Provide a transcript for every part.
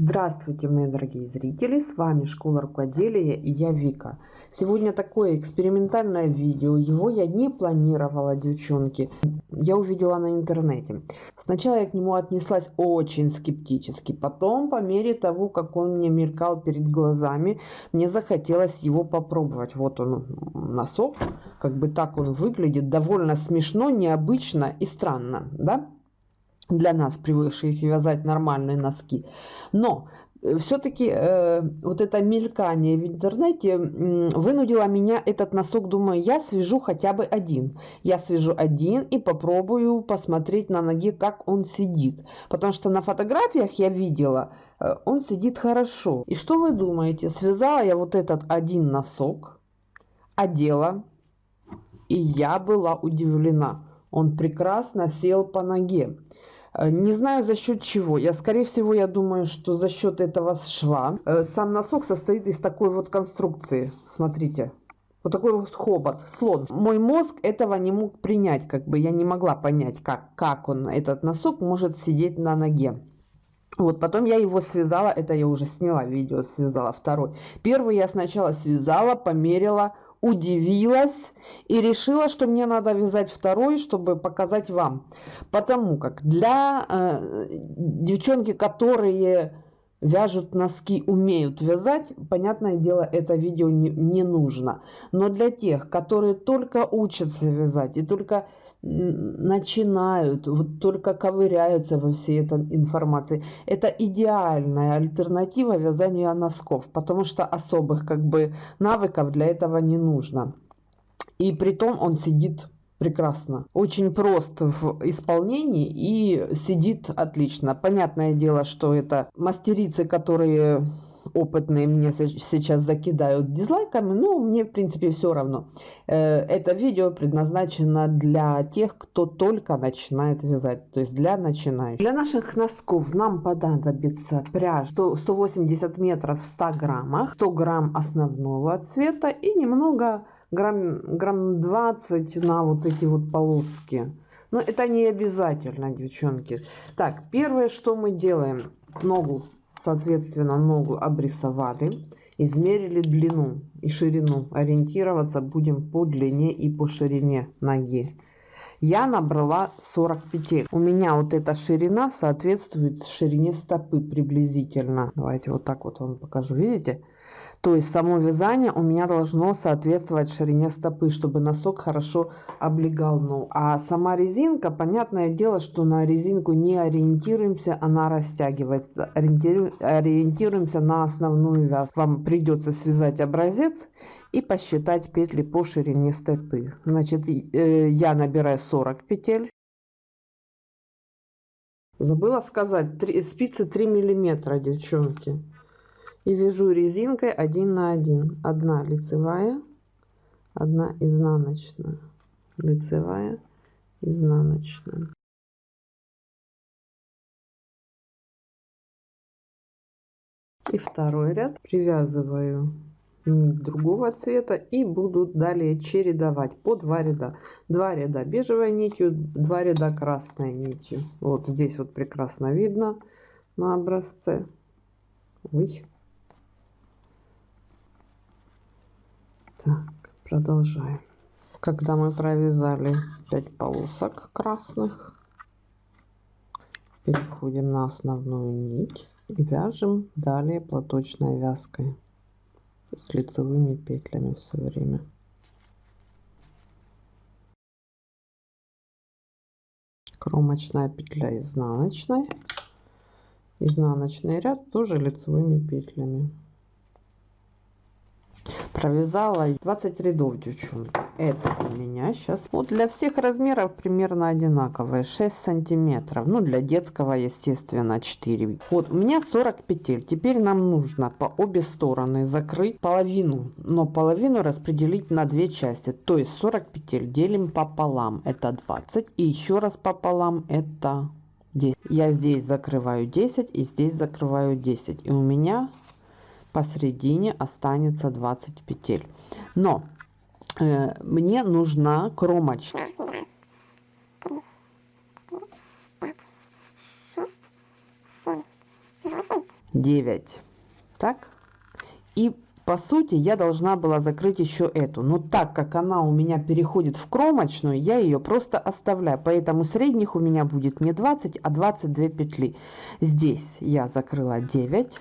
Здравствуйте, мои дорогие зрители! С вами Школа Рукоделия и я Вика. Сегодня такое экспериментальное видео. Его я не планировала, девчонки. Я увидела на интернете. Сначала я к нему отнеслась очень скептически. Потом, по мере того, как он мне мелькал перед глазами, мне захотелось его попробовать. Вот он, носок. Как бы так он выглядит. Довольно смешно, необычно и странно, да? Для нас, привыкших вязать нормальные носки. Но э, все-таки э, вот это мелькание в интернете э, вынудило меня этот носок, думаю, я свяжу хотя бы один. Я свяжу один и попробую посмотреть на ноге, как он сидит. Потому что на фотографиях я видела, э, он сидит хорошо. И что вы думаете? Связала я вот этот один носок, одела, и я была удивлена. Он прекрасно сел по ноге. Э, не знаю за счет чего. Я, скорее всего, я думаю, что за счет этого шва. Э, сам носок состоит из такой вот конструкции. Смотрите. Вот такой вот хобот, слон. Мой мозг этого не мог принять, как бы я не могла понять, как, как он, этот носок, может сидеть на ноге. Вот, потом я его связала, это я уже сняла видео, связала второй. Первый я сначала связала, померила, удивилась и решила, что мне надо вязать второй, чтобы показать вам. Потому как для э, девчонки, которые вяжут носки, умеют вязать, понятное дело, это видео не, не нужно. Но для тех, которые только учатся вязать и только начинают, вот только ковыряются во всей этой информации. Это идеальная альтернатива вязанию носков, потому что особых как бы навыков для этого не нужно. И при том он сидит прекрасно. Очень прост в исполнении и сидит отлично. Понятное дело, что это мастерицы, которые опытные мне сейчас закидают дизлайками, но мне в принципе все равно. Э, это видео предназначено для тех, кто только начинает вязать, то есть для начинающих. Для наших носков нам понадобится пряжа 180 метров в 100 граммах, 100 грамм основного цвета и немного грамм, грамм 20 на вот эти вот полоски. Но это не обязательно, девчонки. Так, первое, что мы делаем, ногу соответственно, ногу обрисовали, измерили длину и ширину. Ориентироваться будем по длине и по ширине ноги. Я набрала 40 петель. У меня вот эта ширина соответствует ширине стопы приблизительно. Давайте вот так вот вам покажу. Видите? То есть само вязание у меня должно соответствовать ширине стопы, чтобы носок хорошо облегал ногу. А сама резинка, понятное дело, что на резинку не ориентируемся, она растягивается. Ориентируемся на основную вязку. Вам придется связать образец и посчитать петли по ширине стопы. Значит, э, я набираю 40 петель. Забыла сказать, 3, спицы 3 миллиметра, девчонки и вяжу резинкой один на один. Одна лицевая одна изнаночная. Лицевая изнаночная. И второй ряд. Привязываю нить другого цвета и буду далее чередовать по два ряда. Два ряда бежевой нитью два ряда красной нитью. Вот здесь вот прекрасно видно на образце. Ой. Так, продолжаем. Когда мы провязали 5 полосок красных, переходим на основную нить и вяжем далее платочной вязкой с лицевыми петлями все время. Кромочная петля изнаночной, изнаночный ряд тоже лицевыми петлями провязала. 20 рядов девчонки. Это у меня сейчас вот для всех размеров примерно одинаковые. 6 сантиметров. Ну для детского естественно 4 вот у меня 40 петель. Теперь нам нужно по обе стороны закрыть половину но половину распределить на две части. То есть 40 петель делим пополам. Это 20 и еще раз пополам это 10 я здесь закрываю 10 и здесь закрываю 10 и у меня посередине останется 20 петель. Но э, мне нужна кромочка. 9 так? И по сути я должна была закрыть еще эту. Но так как она у меня переходит в кромочную я ее просто оставляю. Поэтому средних у меня будет не 20 а 22 петли. Здесь я закрыла 9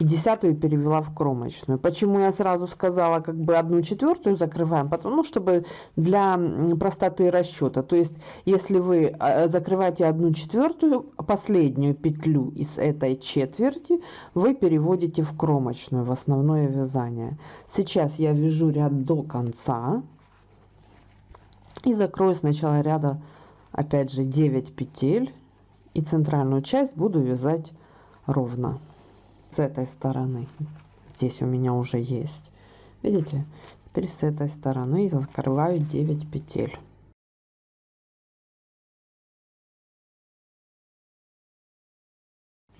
и десятую перевела в кромочную. Почему я сразу сказала, как бы одну четвертую закрываем? Потому, ну, чтобы для простоты расчета. То есть, если вы а, закрываете одну четвертую, последнюю петлю из этой четверти вы переводите в кромочную, в основное вязание. Сейчас я вяжу ряд до конца. И закрою сначала ряда, опять же, 9 петель. И центральную часть буду вязать ровно с этой стороны. Здесь у меня уже есть. Видите? Теперь с этой стороны закрываю 9 петель.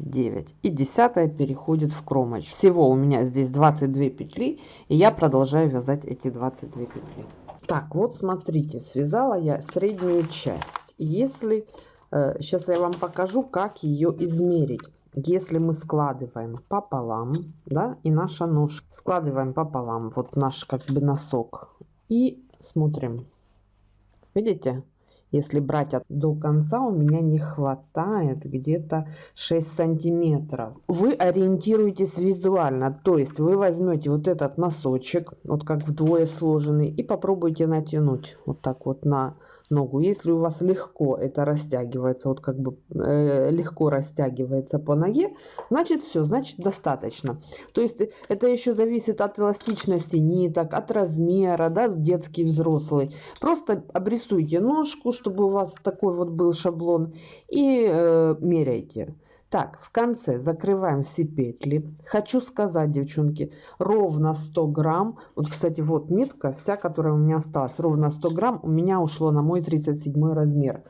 девять и десятая переходит в кромочку всего у меня здесь 22 петли и я продолжаю вязать эти 22 петли так вот смотрите связала я среднюю часть если э, сейчас я вам покажу как ее измерить если мы складываем пополам, да, и наша ножка, складываем пополам, вот наш как бы носок, и смотрим, видите, если брать от, до конца, у меня не хватает где-то 6 сантиметров. Вы ориентируетесь визуально, то есть вы возьмете вот этот носочек, вот как вдвое сложенный, и попробуйте натянуть вот так вот на ногу. Если у вас легко это растягивается, вот как бы э, легко растягивается по ноге, значит все, значит достаточно. То есть это еще зависит от эластичности ниток, от размера, да, детский, взрослый. Просто обрисуйте ножку, чтобы у вас такой вот был шаблон и э, меряйте. Так, в конце закрываем все петли. Хочу сказать, девчонки, ровно 100 грамм. Вот, кстати, вот нитка, вся, которая у меня осталась, ровно 100 грамм у меня ушло на мой 37 размер.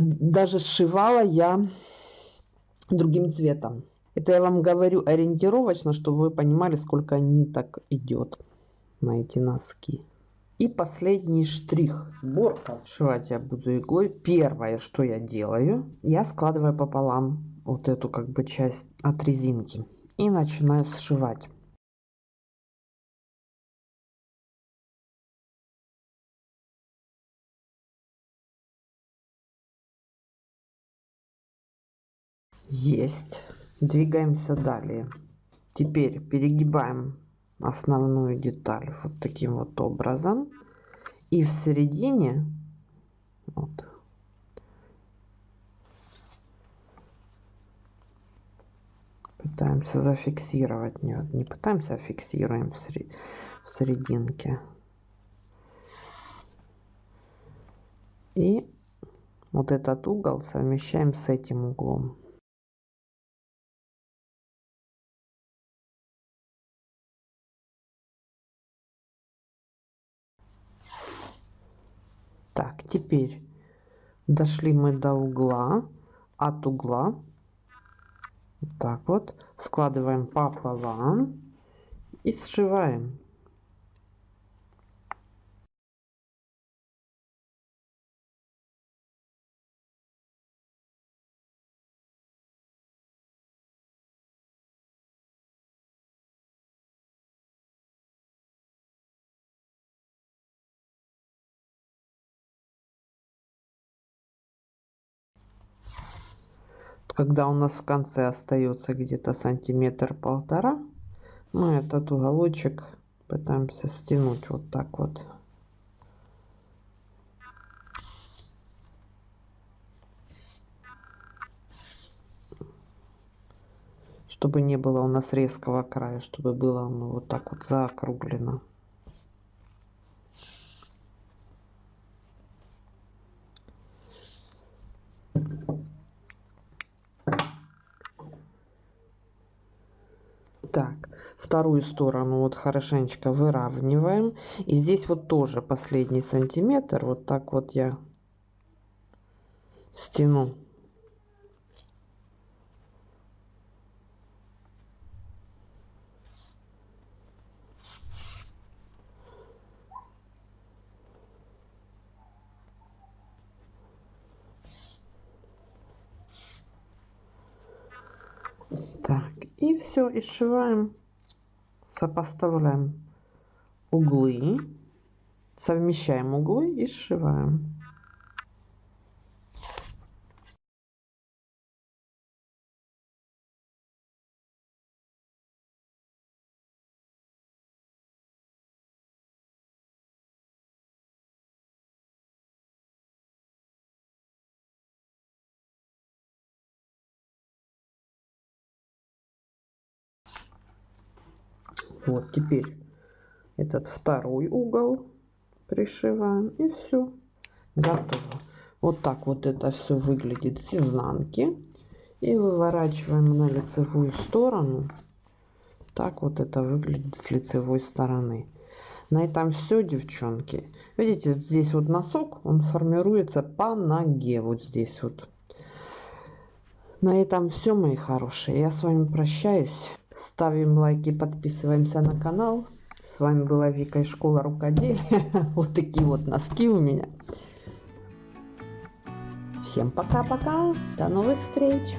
Даже сшивала я другим цветом. Это я вам говорю ориентировочно, чтобы вы понимали, сколько ниток идет на эти носки. И последний штрих. Сборка. Сшивать я буду иглой. Первое, что я делаю, я складываю пополам вот эту как бы часть от резинки. И начинаю сшивать. Есть. Двигаемся далее. Теперь перегибаем основную деталь вот таким вот образом. И в середине вот, пытаемся зафиксировать. Нет, не пытаемся, а фиксируем в, сред... в серединке. И вот этот угол совмещаем с этим углом. Так, теперь дошли мы до угла, от угла, вот так вот, складываем пополам и сшиваем. Когда у нас в конце остается где-то сантиметр полтора мы этот уголочек пытаемся стянуть вот так вот. Чтобы не было у нас резкого края чтобы было оно вот так вот заокруглено так вторую сторону вот хорошенечко выравниваем. И здесь вот тоже последний сантиметр. Вот так вот я стяну. Так, и все, и сшиваем, сопоставляем углы, совмещаем углы и сшиваем. Вот теперь этот второй угол пришиваем и все готово. Вот так вот это все выглядит с изнанки. И выворачиваем на лицевую сторону. Так вот это выглядит с лицевой стороны. На этом все девчонки. Видите здесь вот носок он формируется по ноге вот здесь вот. На этом все мои хорошие. Я с вами прощаюсь ставим лайки подписываемся на канал с вами была Вика из школы рукоделия. Вот такие вот носки у меня. Всем пока-пока. До новых встреч.